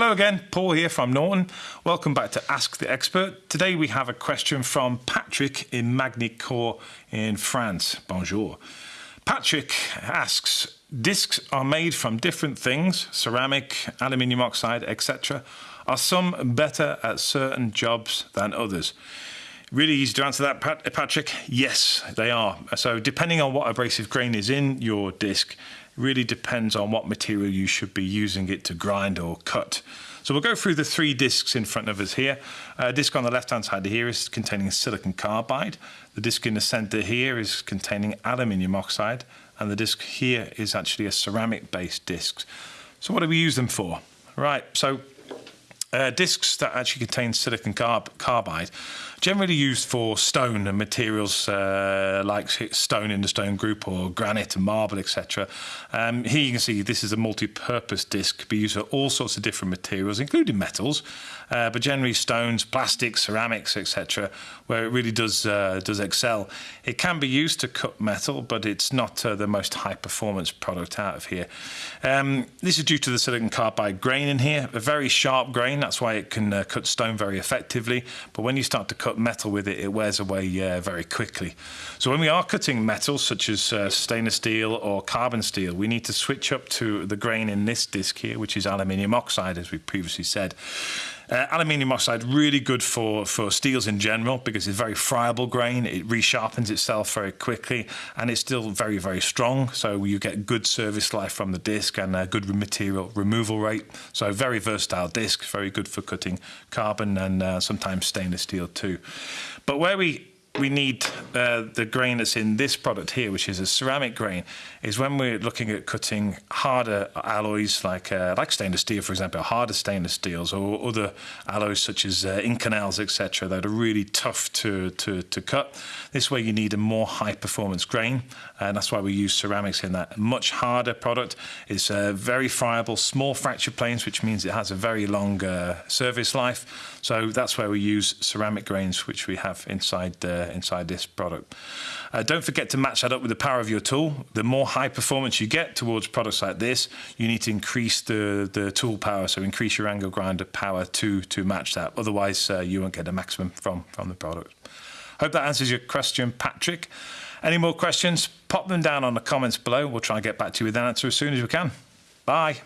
Hello again, Paul here from Norton. Welcome back to Ask the Expert. Today we have a question from Patrick in Magny-Cours in France. Bonjour. Patrick asks, discs are made from different things, ceramic, aluminium oxide, etc. Are some better at certain jobs than others? Really easy to answer that, Patrick. Yes, they are. So depending on what abrasive grain is in your disc, really depends on what material you should be using it to grind or cut. So we'll go through the three discs in front of us here. A disc on the left-hand side here is containing silicon carbide. The disc in the center here is containing aluminium oxide. And the disc here is actually a ceramic-based disc. So what do we use them for? Right, so uh, discs that actually contain silicon carb carbide generally used for stone and materials uh, like stone in the stone group or granite and marble, etc. Um, here you can see this is a multi-purpose disc, can be used for all sorts of different materials, including metals, uh, but generally stones, plastics, ceramics, etc., where it really does uh, does excel. It can be used to cut metal, but it's not uh, the most high-performance product out of here. Um, this is due to the silicon carbide grain in here, a very sharp grain. That's why it can uh, cut stone very effectively. But when you start to cut metal with it, it wears away uh, very quickly. So when we are cutting metals such as uh, stainless steel or carbon steel, we need to switch up to the grain in this disc here, which is aluminium oxide, as we previously said. Uh, aluminium oxide really good for for steels in general because it's very friable grain. It resharpens itself very quickly and it's still very very strong. So you get good service life from the disc and a good material removal rate. So very versatile disc, very good for cutting carbon and uh, sometimes stainless steel too. But where we we need uh, the grain that's in this product here, which is a ceramic grain, is when we're looking at cutting harder alloys like uh, like stainless steel, for example, harder stainless steels or other alloys such as uh, Inconels, etc., that are really tough to, to, to cut. This way you need a more high performance grain, and that's why we use ceramics in that. much harder product. It's uh, very friable, small fracture planes, which means it has a very long uh, service life. So that's where we use ceramic grains, which we have inside uh, inside this product. Uh, don't forget to match that up with the power of your tool. The more high performance you get towards products like this, you need to increase the, the tool power, so increase your angle grinder power to, to match that. Otherwise, uh, you won't get the maximum from, from the product. Hope that answers your question, Patrick. Any more questions, pop them down on the comments below. We'll try and get back to you with an answer as soon as we can. Bye.